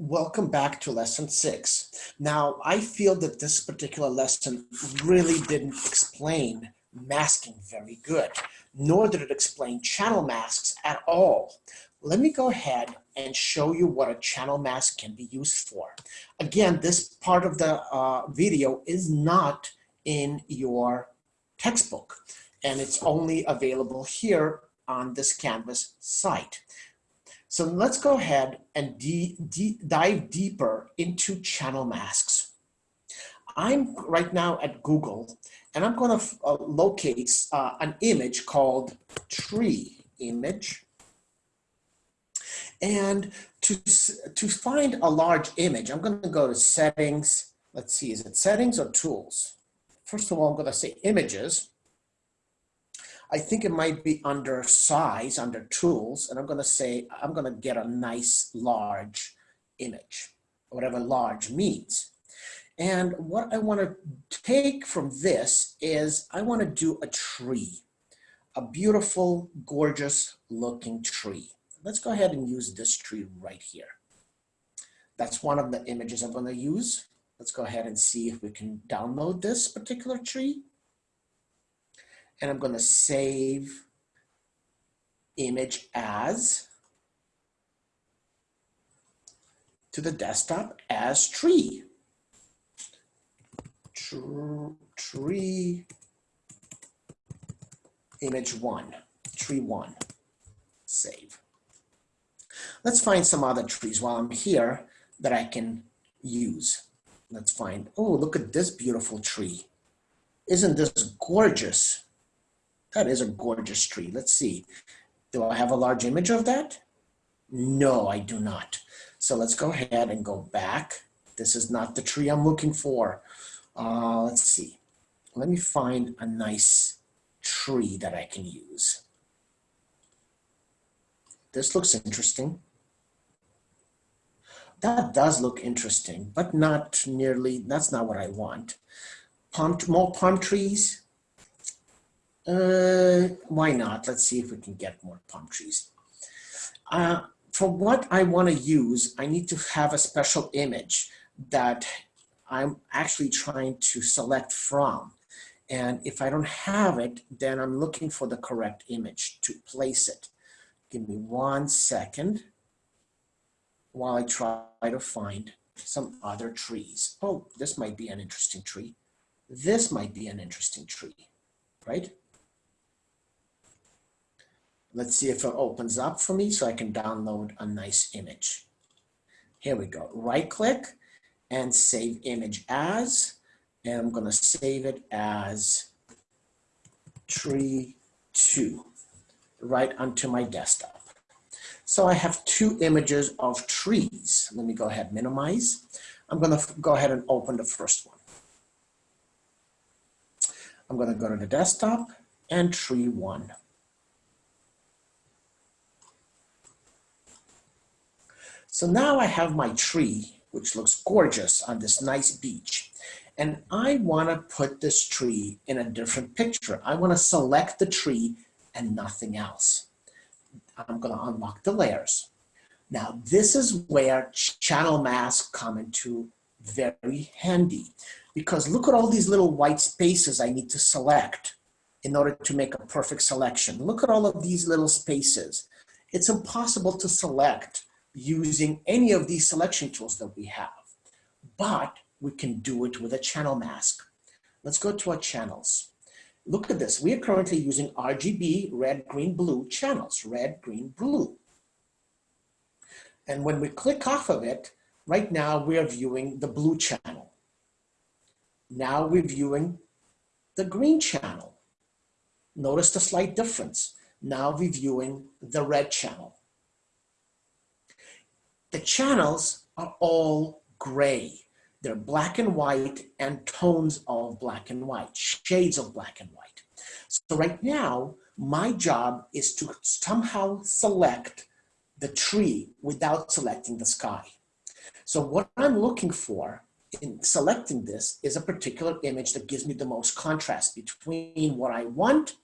Welcome back to lesson six. Now, I feel that this particular lesson really didn't explain masking very good, nor did it explain channel masks at all. Let me go ahead and show you what a channel mask can be used for. Again, this part of the uh, video is not in your textbook, and it's only available here on this Canvas site. So let's go ahead and dive deeper into channel masks. I'm right now at Google and I'm going to uh, locate uh, an image called tree image. And to, to find a large image, I'm going to go to settings. Let's see, is it settings or tools? First of all, I'm going to say images. I think it might be under size, under tools, and I'm gonna say, I'm gonna get a nice large image, whatever large means. And what I wanna take from this is I wanna do a tree, a beautiful, gorgeous looking tree. Let's go ahead and use this tree right here. That's one of the images I'm gonna use. Let's go ahead and see if we can download this particular tree and I'm going to save image as to the desktop as tree. Tree image one, tree one, save. Let's find some other trees while I'm here that I can use. Let's find, oh, look at this beautiful tree. Isn't this gorgeous? That is a gorgeous tree. Let's see. Do I have a large image of that? No, I do not. So let's go ahead and go back. This is not the tree I'm looking for. Uh, let's see. Let me find a nice tree that I can use. This looks interesting. That does look interesting, but not nearly, that's not what I want. Palm, more palm trees, uh, why not? Let's see if we can get more palm trees. Uh, for what I want to use, I need to have a special image that I'm actually trying to select from. And if I don't have it, then I'm looking for the correct image to place it. Give me one second while I try to find some other trees. Oh, this might be an interesting tree. This might be an interesting tree, right? Let's see if it opens up for me so I can download a nice image. Here we go. Right click and save image as, and I'm gonna save it as tree two, right onto my desktop. So I have two images of trees. Let me go ahead, minimize. I'm gonna go ahead and open the first one. I'm gonna go to the desktop and tree one. So now I have my tree, which looks gorgeous on this nice beach. And I wanna put this tree in a different picture. I wanna select the tree and nothing else. I'm gonna unlock the layers. Now this is where channel masks come into very handy because look at all these little white spaces I need to select in order to make a perfect selection. Look at all of these little spaces. It's impossible to select using any of these selection tools that we have, but we can do it with a channel mask. Let's go to our channels. Look at this. We are currently using RGB red, green, blue channels, red, green, blue. And when we click off of it, right now we are viewing the blue channel. Now we're viewing the green channel. Notice the slight difference. Now we're viewing the red channel the channels are all gray. They're black and white and tones of black and white, shades of black and white. So right now, my job is to somehow select the tree without selecting the sky. So what I'm looking for in selecting this is a particular image that gives me the most contrast between what I want,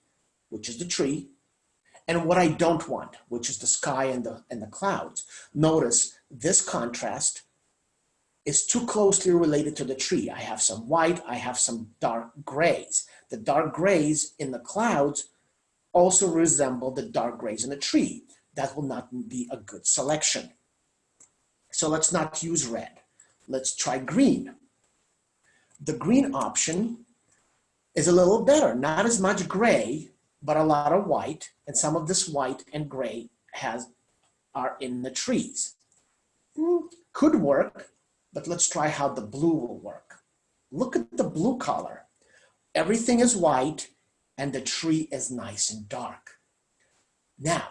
which is the tree, and what I don't want, which is the sky and the, and the clouds. Notice this contrast is too closely related to the tree. I have some white, I have some dark grays. The dark grays in the clouds also resemble the dark grays in the tree. That will not be a good selection. So let's not use red. Let's try green. The green option is a little better, not as much gray, but a lot of white, and some of this white and gray has are in the trees. Mm, could work, but let's try how the blue will work. Look at the blue color. Everything is white and the tree is nice and dark. Now,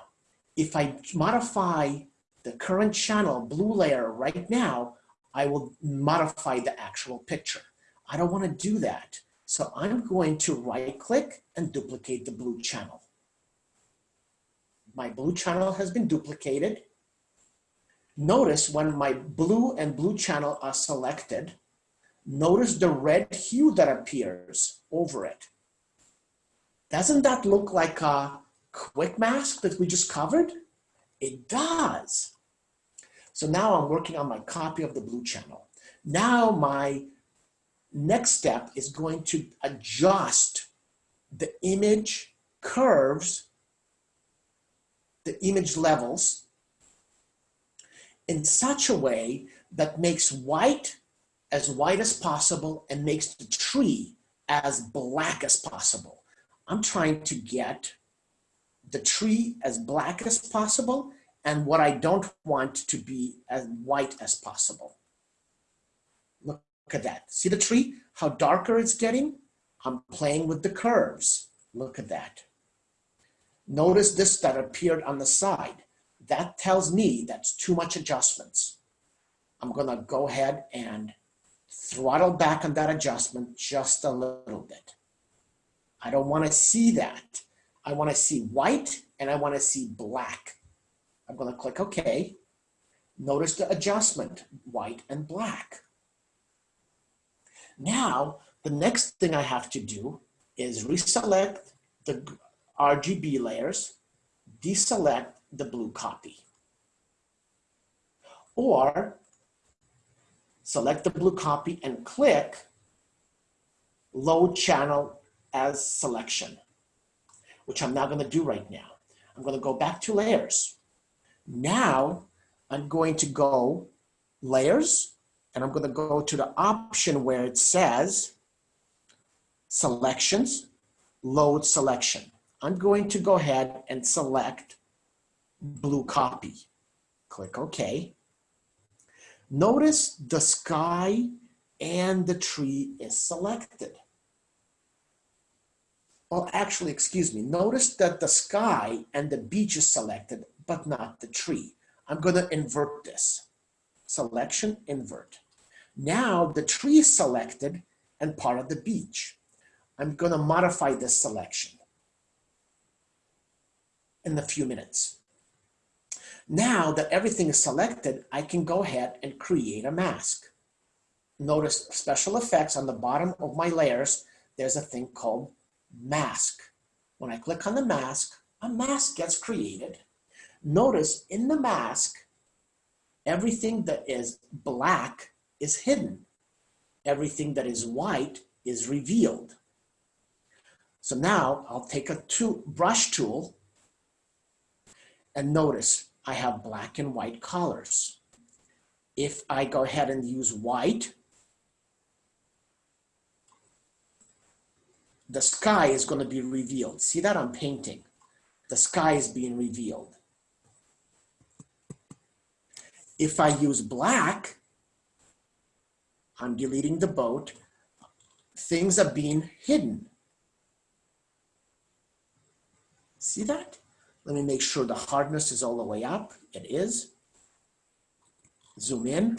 if I modify the current channel blue layer right now, I will modify the actual picture. I don't want to do that. So I'm going to right click and duplicate the blue channel. My blue channel has been duplicated. Notice when my blue and blue channel are selected, notice the red hue that appears over it. Doesn't that look like a quick mask that we just covered? It does. So now I'm working on my copy of the blue channel. Now my next step is going to adjust the image curves, the image levels in such a way that makes white as white as possible and makes the tree as black as possible. I'm trying to get the tree as black as possible and what I don't want to be as white as possible. Look at that. See the tree? How darker it's getting? I'm playing with the curves. Look at that. Notice this that appeared on the side. That tells me that's too much adjustments. I'm gonna go ahead and throttle back on that adjustment just a little bit. I don't wanna see that. I wanna see white and I wanna see black. I'm gonna click okay. Notice the adjustment, white and black. Now, the next thing I have to do is reselect the RGB layers, deselect the blue copy. Or select the blue copy and click load channel as selection, which I'm not gonna do right now. I'm gonna go back to layers. Now I'm going to go layers, and I'm going to go to the option where it says selections, load selection. I'm going to go ahead and select blue copy. Click OK. Notice the sky and the tree is selected. Well, actually, excuse me. Notice that the sky and the beach is selected, but not the tree. I'm going to invert this. Selection, invert. Now the tree is selected and part of the beach. I'm going to modify this selection in a few minutes. Now that everything is selected, I can go ahead and create a mask. Notice special effects on the bottom of my layers, there's a thing called mask. When I click on the mask, a mask gets created. Notice in the mask, everything that is black is hidden. Everything that is white is revealed. So now I'll take a brush tool and notice I have black and white colors. If I go ahead and use white, the sky is going to be revealed. See that I'm painting. The sky is being revealed. If I use black, I'm deleting the boat. Things are being hidden. See that? Let me make sure the hardness is all the way up. It is. Zoom in.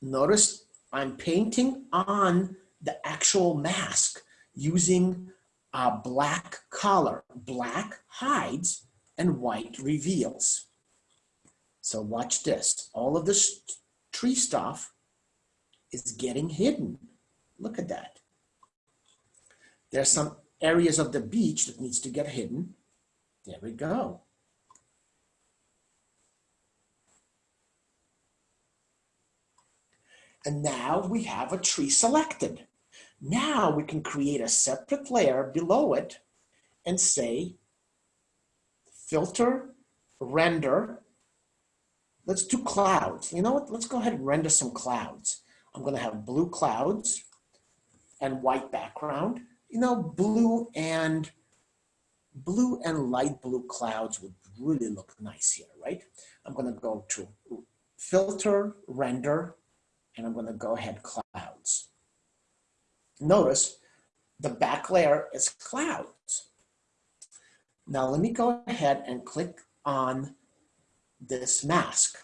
Notice I'm painting on the actual mask using a black collar. Black hides and white reveals. So watch this. All of this tree stuff is getting hidden. Look at that. There's some areas of the beach that needs to get hidden. There we go. And now we have a tree selected. Now we can create a separate layer below it and say, filter, render. Let's do clouds. You know what? Let's go ahead and render some clouds. I'm going to have blue clouds and white background. You know, blue and blue and light blue clouds would really look nice here, right? I'm going to go to filter, render, and I'm going to go ahead clouds. Notice the back layer is clouds. Now let me go ahead and click on this mask.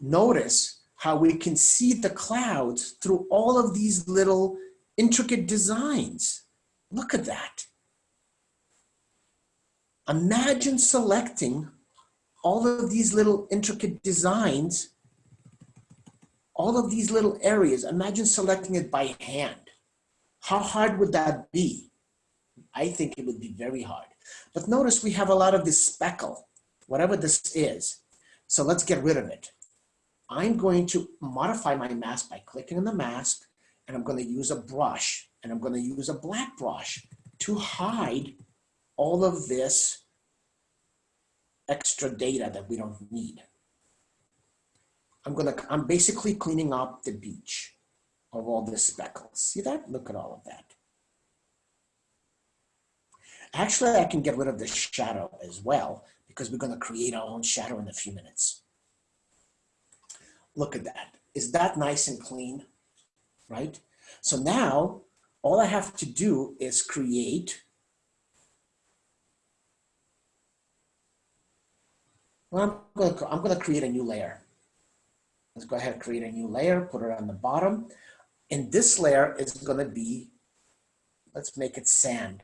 Notice how we can see the clouds through all of these little intricate designs. Look at that. Imagine selecting all of these little intricate designs, all of these little areas. Imagine selecting it by hand. How hard would that be? I think it would be very hard. But notice we have a lot of this speckle, whatever this is. So let's get rid of it. I'm going to modify my mask by clicking on the mask and I'm going to use a brush and I'm going to use a black brush to hide all of this extra data that we don't need. I'm going to, I'm basically cleaning up the beach of all the speckles. See that? Look at all of that. Actually, I can get rid of the shadow as well because we're going to create our own shadow in a few minutes. Look at that. Is that nice and clean? Right? So now all I have to do is create well, I'm going, to, I'm going to create a new layer. Let's go ahead and create a new layer, put it on the bottom. And this layer is going to be, let's make it sand.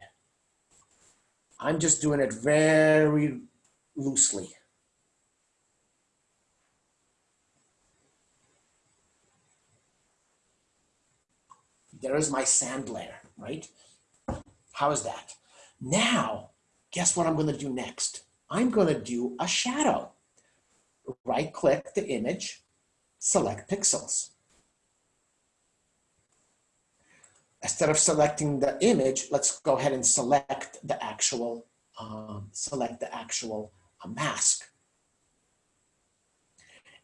I'm just doing it very loosely. There is my sand layer, right? How is that? Now, guess what I'm going to do next? I'm going to do a shadow. Right click the image, select pixels. Instead of selecting the image, let's go ahead and select the actual, um, select the actual uh, mask.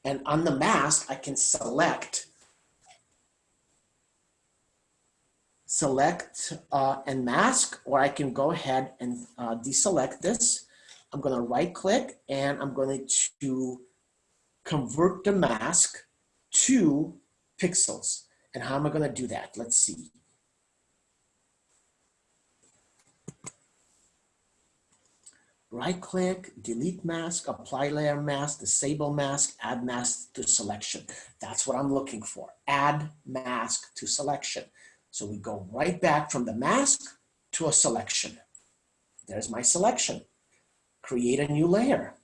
And on the mask, I can select, select uh, and mask, or I can go ahead and uh, deselect this. I'm going to right click and I'm going to convert the mask to pixels. And how am I going to do that? Let's see. Right click, delete mask, apply layer mask, disable mask, add mask to selection. That's what I'm looking for, add mask to selection. So we go right back from the mask to a selection. There's my selection. Create a new layer.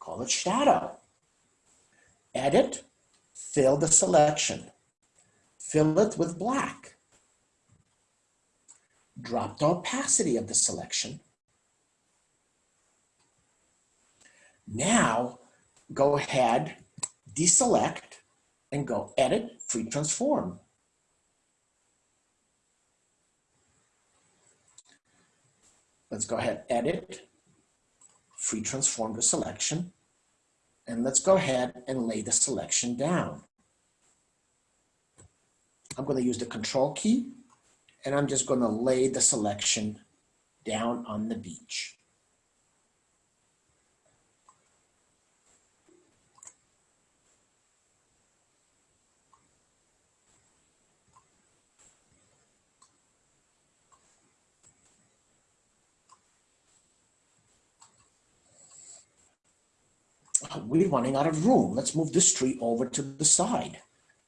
Call it shadow. Edit, fill the selection. Fill it with black drop the opacity of the selection. Now, go ahead, deselect, and go Edit, Free Transform. Let's go ahead, Edit, Free Transform the selection, and let's go ahead and lay the selection down. I'm going to use the Control key and I'm just going to lay the selection down on the beach. We're running out of room. Let's move this tree over to the side.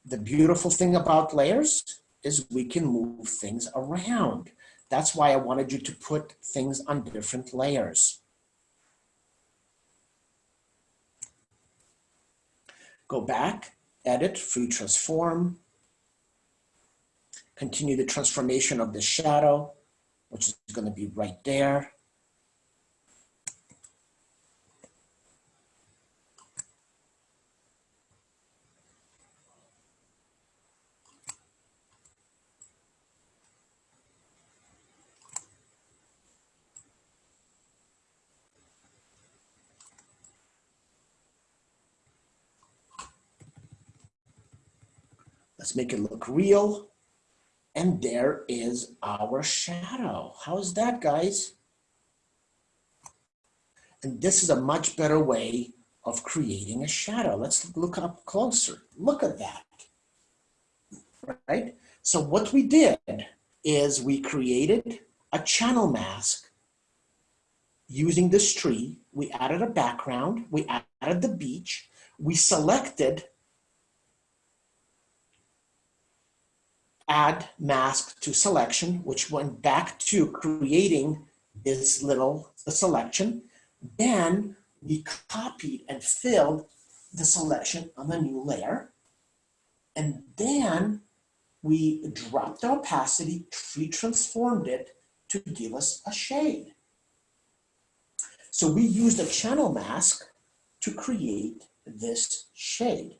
The beautiful thing about layers is we can move things around. That's why I wanted you to put things on different layers. Go back edit, free transform, continue the transformation of the shadow, which is going to be right there. Let's make it look real. And there is our shadow. How's that, guys? And this is a much better way of creating a shadow. Let's look up closer. Look at that, right? So what we did is we created a channel mask using this tree. We added a background, we added the beach, we selected add mask to selection, which went back to creating this little selection. Then we copied and filled the selection on the new layer. And then we dropped the opacity, free transformed it to give us a shade. So we used a channel mask to create this shade.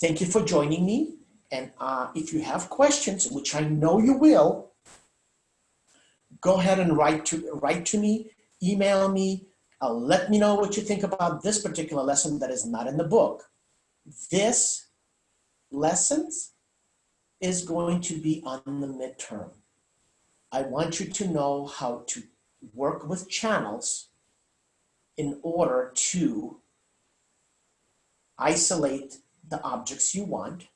Thank you for joining me. And uh, if you have questions, which I know you will, go ahead and write to, write to me, email me, uh, let me know what you think about this particular lesson that is not in the book. This lessons is going to be on the midterm. I want you to know how to work with channels in order to isolate the objects you want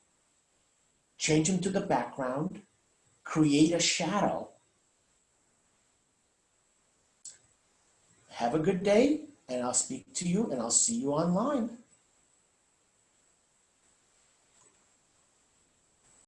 change them to the background, create a shadow. Have a good day, and I'll speak to you, and I'll see you online.